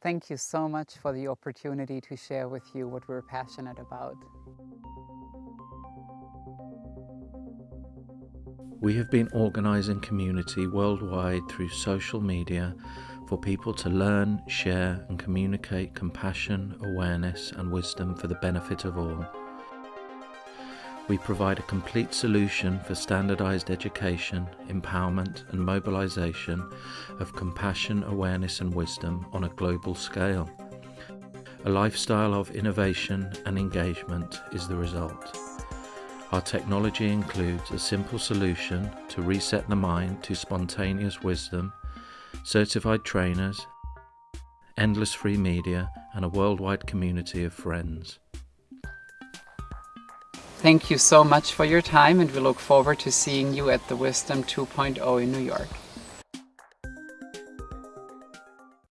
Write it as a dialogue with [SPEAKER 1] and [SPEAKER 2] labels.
[SPEAKER 1] Thank you so much for the opportunity to share with you what we're passionate about.
[SPEAKER 2] We have been organising community worldwide through social media for people to learn, share and communicate compassion, awareness and wisdom for the benefit of all. We provide a complete solution for standardised education, empowerment and mobilisation of compassion, awareness and wisdom on a global scale. A lifestyle of innovation and engagement is the result. Our technology includes a simple solution to reset the mind to spontaneous wisdom, certified trainers, endless free media and a worldwide community of friends.
[SPEAKER 1] Thank you so much for your time and we look forward to seeing you at the Wisdom 2.0 in New York.